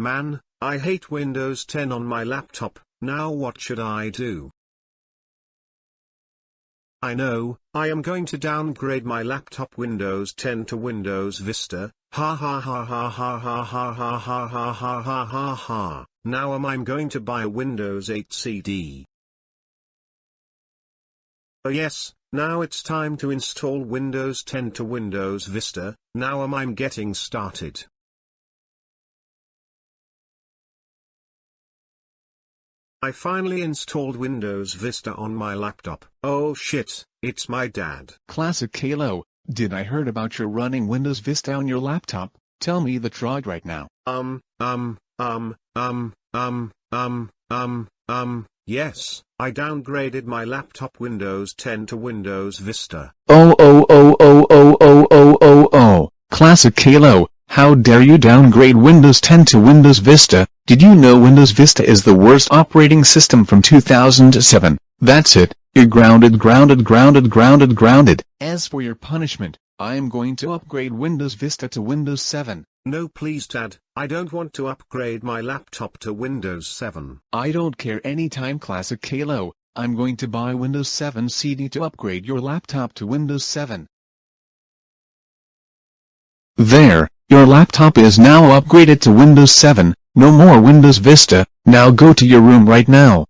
Man, I hate Windows 10 on my laptop, now what should I do? I know, I am going to downgrade my laptop Windows 10 to Windows Vista, ha ha ha ha ha ha ha ha ha ha ha ha ha ha, now am I going to buy a Windows 8 CD. Oh yes, now it's time to install Windows 10 to Windows Vista, now am I'm getting started. I finally installed Windows Vista on my laptop. Oh shit, it's my dad. Classic Caillou, did I heard about your running Windows Vista on your laptop? Tell me the truth right now. Um, um, um, um, um, um, um, um, yes, I downgraded my laptop Windows 10 to Windows Vista. Oh oh oh oh oh oh oh oh oh, Classic Caillou, how dare you downgrade Windows 10 to Windows Vista? Did you know Windows Vista is the worst operating system from 2007? That's it, you're grounded grounded grounded grounded grounded. As for your punishment, I am going to upgrade Windows Vista to Windows 7. No please dad, I don't want to upgrade my laptop to Windows 7. I don't care anytime Classic Caillou, I'm going to buy Windows 7 CD to upgrade your laptop to Windows 7. There, your laptop is now upgraded to Windows 7, no more Windows Vista, now go to your room right now.